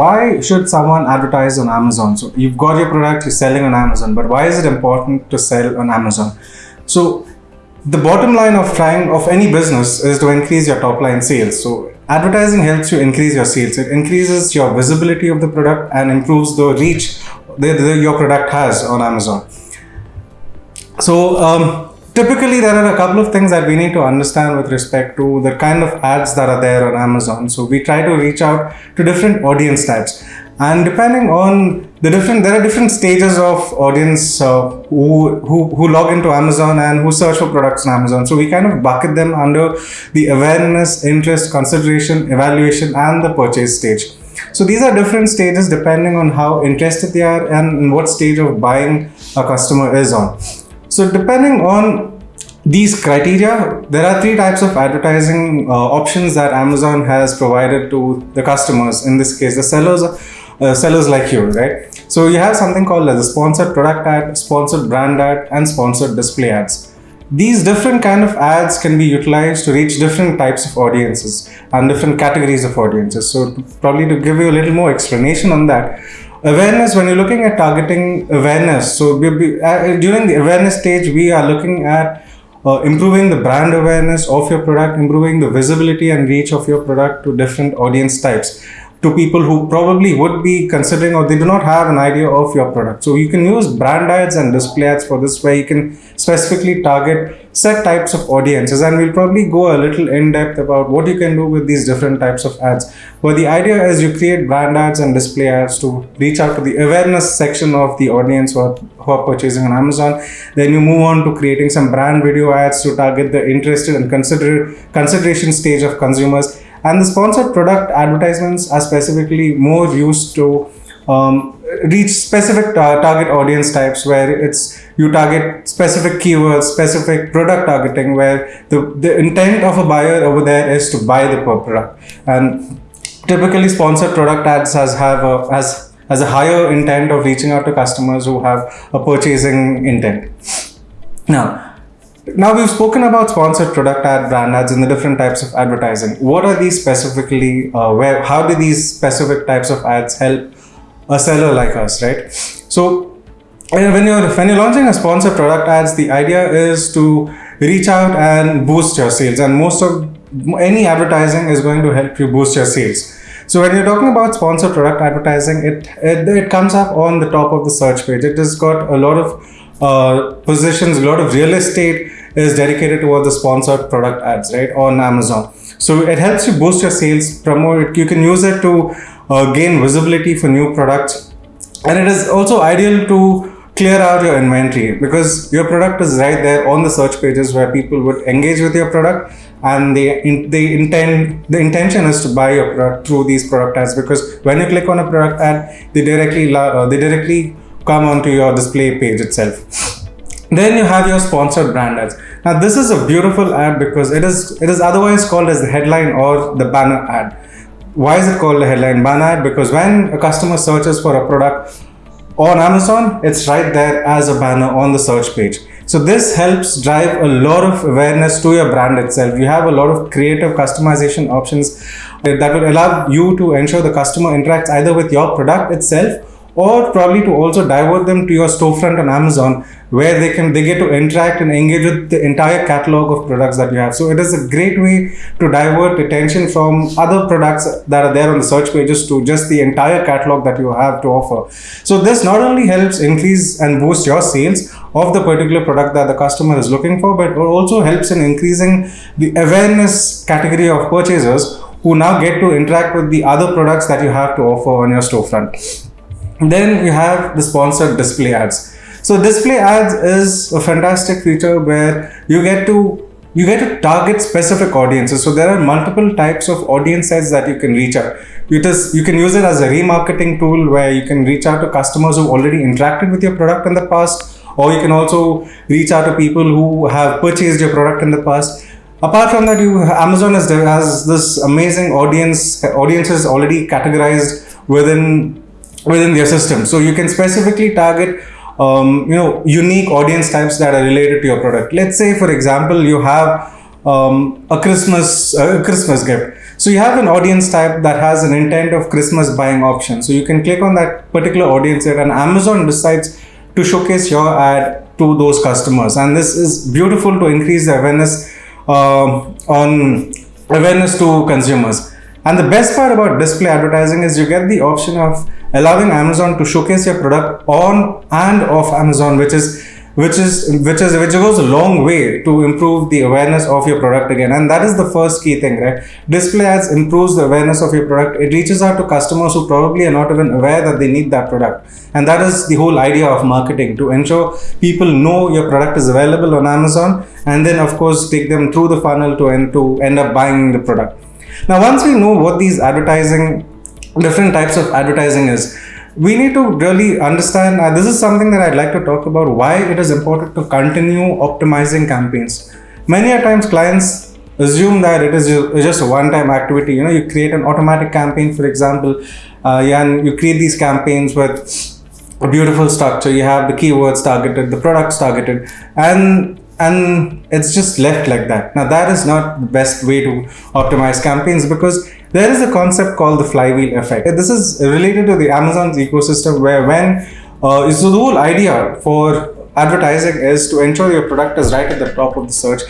why should someone advertise on Amazon? So you've got your product, you're selling on Amazon, but why is it important to sell on Amazon? So the bottom line of trying of any business is to increase your top line sales. So advertising helps you increase your sales. It increases your visibility of the product and improves the reach that your product has on Amazon. So um, typically there are a couple of things that we need to understand with respect to the kind of ads that are there on Amazon. So we try to reach out to different audience types. And depending on the different there are different stages of audience uh, who, who who log into amazon and who search for products on amazon. So we kind of bucket them under the awareness interest consideration evaluation and the purchase stage. So these are different stages depending on how interested they are and what stage of buying a customer is on so depending on these criteria, there are three types of advertising uh, options that Amazon has provided to the customers. In this case, the sellers uh, sellers like you, right? So you have something called as a sponsored product ad, sponsored brand ad, and sponsored display ads. These different kind of ads can be utilized to reach different types of audiences and different categories of audiences. So probably to give you a little more explanation on that, awareness when you're looking at targeting awareness. So we, we, uh, during the awareness stage, we are looking at uh, improving the brand awareness of your product, improving the visibility and reach of your product to different audience types to people who probably would be considering or they do not have an idea of your product. So you can use brand ads and display ads for this where you can specifically target set types of audiences and we'll probably go a little in depth about what you can do with these different types of ads. But the idea is you create brand ads and display ads to reach out to the awareness section of the audience who are, who are purchasing on Amazon. Then you move on to creating some brand video ads to target the interested and consider consideration stage of consumers and the sponsored product advertisements are specifically more used to um, reach specific tar target audience types where it's you target specific keywords, specific product targeting where the, the intent of a buyer over there is to buy the product. And typically sponsored product ads has have a, has, has a higher intent of reaching out to customers who have a purchasing intent. Now, now we've spoken about sponsored product ad, brand ads, and the different types of advertising. What are these specifically? Uh, where? How do these specific types of ads help a seller like us, right? So when you're when you're launching a sponsored product ads, the idea is to reach out and boost your sales. And most of any advertising is going to help you boost your sales. So when you're talking about sponsored product advertising, it, it, it comes up on the top of the search page. It has got a lot of uh, positions, a lot of real estate is dedicated towards the sponsored product ads, right, on Amazon. So it helps you boost your sales, promote. You can use it to uh, gain visibility for new products. And it is also ideal to clear out your inventory because your product is right there on the search pages where people would engage with your product and they in, they intend the intention is to buy your product through these product ads because when you click on a product ad they directly uh, they directly come onto your display page itself then you have your sponsored brand ads now this is a beautiful ad because it is it is otherwise called as the headline or the banner ad. Why is it called a headline banner ad? Because when a customer searches for a product on Amazon, it's right there as a banner on the search page. So this helps drive a lot of awareness to your brand itself. You have a lot of creative customization options that will allow you to ensure the customer interacts either with your product itself or probably to also divert them to your storefront on Amazon where they can they get to interact and engage with the entire catalog of products that you have. So it is a great way to divert attention from other products that are there on the search pages to just the entire catalog that you have to offer. So this not only helps increase and boost your sales of the particular product that the customer is looking for, but it also helps in increasing the awareness category of purchasers who now get to interact with the other products that you have to offer on your storefront. Then you have the sponsored display ads. So display ads is a fantastic feature where you get to you get to target specific audiences. So there are multiple types of audience that you can reach out. It is, you can use it as a remarketing tool where you can reach out to customers who already interacted with your product in the past, or you can also reach out to people who have purchased your product in the past. Apart from that, you Amazon has, has this amazing audience audiences already categorized within within their system. So you can specifically target um, you know unique audience types that are related to your product. Let's say, for example, you have um, a Christmas a Christmas gift. So you have an audience type that has an intent of Christmas buying option. So you can click on that particular audience and Amazon decides to showcase your ad to those customers. And this is beautiful to increase the awareness uh, on awareness to consumers. And the best part about display advertising is you get the option of allowing Amazon to showcase your product on and off Amazon, which is which is which is which goes a long way to improve the awareness of your product again. And that is the first key thing right? Display ads improves the awareness of your product. It reaches out to customers who probably are not even aware that they need that product. And that is the whole idea of marketing to ensure people know your product is available on amazon and then of course take them through the funnel to end to end up buying the product. Now once we know what these advertising different types of advertising is. We need to really understand this is something that i'd like to talk about why it is important to continue optimizing campaigns. Many a times clients assume that it is just a one-time activity. You know you create an automatic campaign for example uh, and you create these campaigns with a beautiful structure. You have the keywords targeted the products targeted and and it's just left like that. Now that is not the best way to optimize campaigns because there is a concept called the flywheel effect. This is related to the Amazon's ecosystem where when uh, so the whole idea for advertising is to ensure your product is right at the top of the search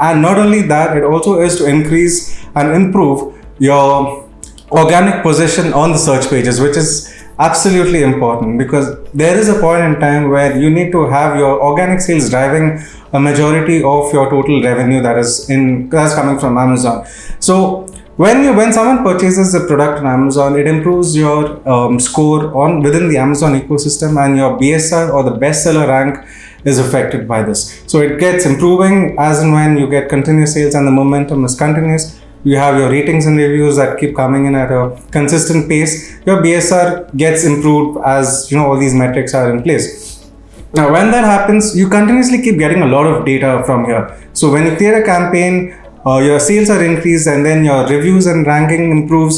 and not only that it also is to increase and improve your organic position on the search pages which is absolutely important because there is a point in time where you need to have your organic sales driving a majority of your total revenue that is in that's coming from amazon so when you when someone purchases a product on amazon it improves your um, score on within the amazon ecosystem and your bsr or the bestseller rank is affected by this. So it gets improving as and when you get continuous sales and the momentum is continuous. You have your ratings and reviews that keep coming in at a consistent pace. Your bsr gets improved as you know all these metrics are in place. Now when that happens you continuously keep getting a lot of data from here. So when you create a campaign uh, your sales are increased and then your reviews and ranking improves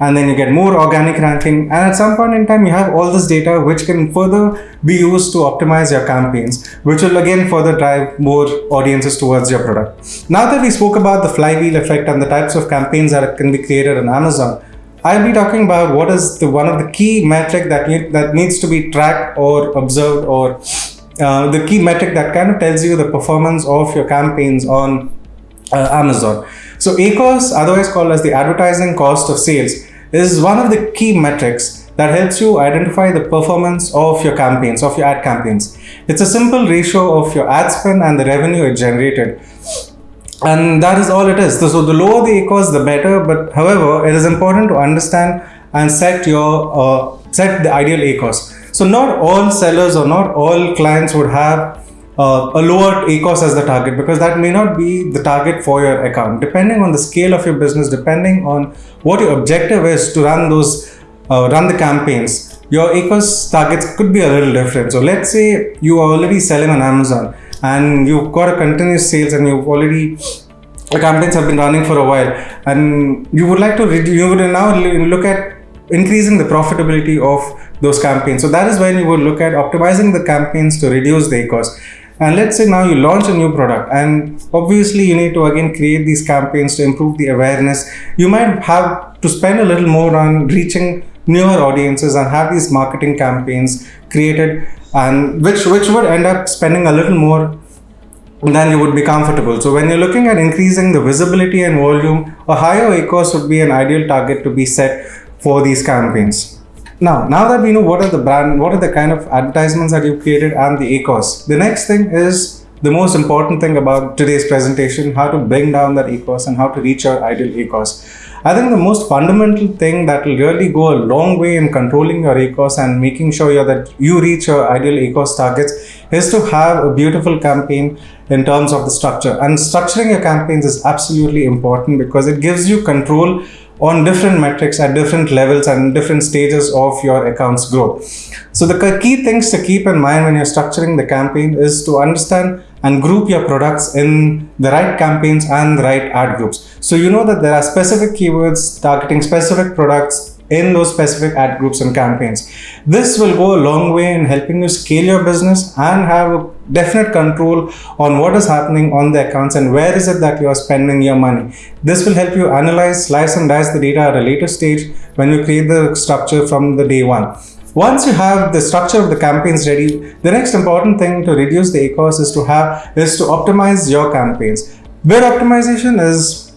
and then you get more organic ranking. And at some point in time you have all this data which can further be used to optimize your campaigns which will again further drive more audiences towards your product. Now that we spoke about the flywheel effect and the types of campaigns that can be created on amazon i'll be talking about what is the one of the key metric that need, that needs to be tracked or observed or uh, the key metric that kind of tells you the performance of your campaigns on uh, Amazon. So ACOS, otherwise called as the advertising cost of sales, is one of the key metrics that helps you identify the performance of your campaigns, of your ad campaigns. It's a simple ratio of your ad spend and the revenue it generated. And that is all it is. So the lower the ACOS, the better. But however, it is important to understand and set your uh, set the ideal ACOS. So not all sellers or not all clients would have uh, a lower ACOS as the target because that may not be the target for your account. Depending on the scale of your business, depending on what your objective is to run those, uh, run the campaigns, your ACOS targets could be a little different. So let's say you are already selling on Amazon and you've got a continuous sales and you've already the campaigns have been running for a while and you would like to you would now look at increasing the profitability of those campaigns so that is when you would look at optimizing the campaigns to reduce the cost and let's say now you launch a new product and obviously you need to again create these campaigns to improve the awareness you might have to spend a little more on reaching newer audiences and have these marketing campaigns created and which which would end up spending a little more than you would be comfortable. So when you're looking at increasing the visibility and volume, a higher ACOS would be an ideal target to be set for these campaigns. Now, now that we know what are the brand, what are the kind of advertisements that you've created and the ACOS, the next thing is the most important thing about today's presentation, how to bring down that ACOS and how to reach your ideal ACOS. I think the most fundamental thing that will really go a long way in controlling your ACOS and making sure that you reach your ideal ACOS targets is to have a beautiful campaign in terms of the structure. And structuring your campaigns is absolutely important because it gives you control on different metrics at different levels and different stages of your account's growth. So the key things to keep in mind when you're structuring the campaign is to understand and group your products in the right campaigns and the right ad groups. So you know that there are specific keywords targeting specific products in those specific ad groups and campaigns. This will go a long way in helping you scale your business and have a definite control on what is happening on the accounts and where is it that you are spending your money. This will help you analyze, slice and dice the data at a later stage when you create the structure from the day one. Once you have the structure of the campaigns ready, the next important thing to reduce the ACOS is to have is to optimize your campaigns. Bid optimization is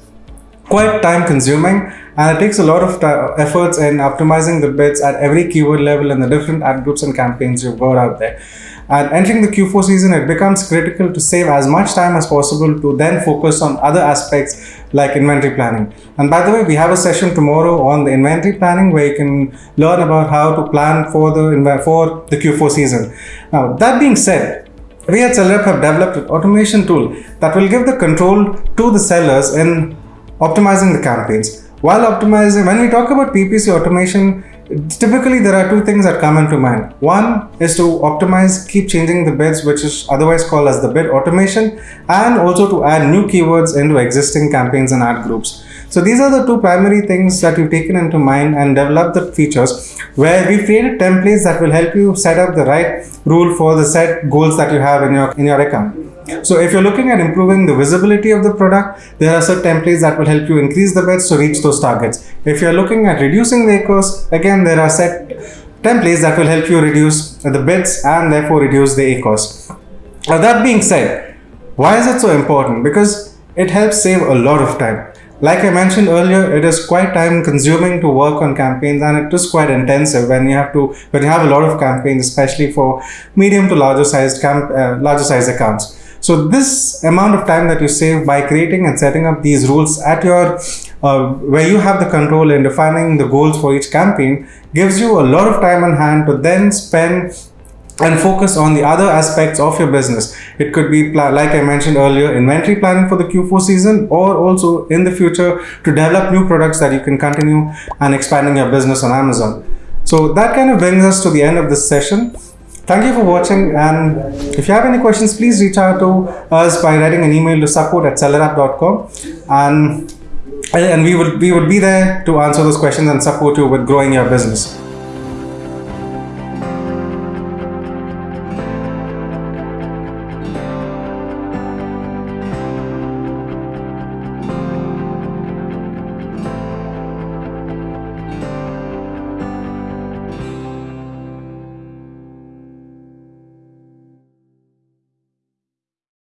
quite time consuming and it takes a lot of efforts in optimizing the bids at every keyword level and the different ad groups and campaigns you've got out there. And entering the Q4 season, it becomes critical to save as much time as possible to then focus on other aspects like inventory planning. And by the way, we have a session tomorrow on the inventory planning where you can learn about how to plan for the for the Q4 season. Now, that being said, we at SellerApp have developed an automation tool that will give the control to the sellers in optimizing the campaigns. While optimizing, when we talk about PPC automation, Typically, there are two things that come into mind. One is to optimize, keep changing the bids, which is otherwise called as the bid automation, and also to add new keywords into existing campaigns and ad groups. So these are the two primary things that you've taken into mind and developed the features where we've created templates that will help you set up the right rule for the set goals that you have in your in your account. So if you're looking at improving the visibility of the product, there are certain templates that will help you increase the bids to reach those targets. If you're looking at reducing the ACOS, again, there are set templates that will help you reduce the bids and therefore reduce the ACOS. Now that being said, why is it so important? Because it helps save a lot of time. Like I mentioned earlier, it is quite time consuming to work on campaigns and it is quite intensive when you have to, when you have a lot of campaigns, especially for medium to larger sized camp, uh, larger sized accounts. So this amount of time that you save by creating and setting up these rules at your uh, where you have the control in defining the goals for each campaign gives you a lot of time on hand to then spend and focus on the other aspects of your business. It could be, like I mentioned earlier, inventory planning for the Q4 season, or also in the future to develop new products that you can continue and expanding your business on Amazon. So that kind of brings us to the end of this session. Thank you for watching and if you have any questions, please reach out to us by writing an email to support at sellerapp.com and, and we would, we would be there to answer those questions and support you with growing your business.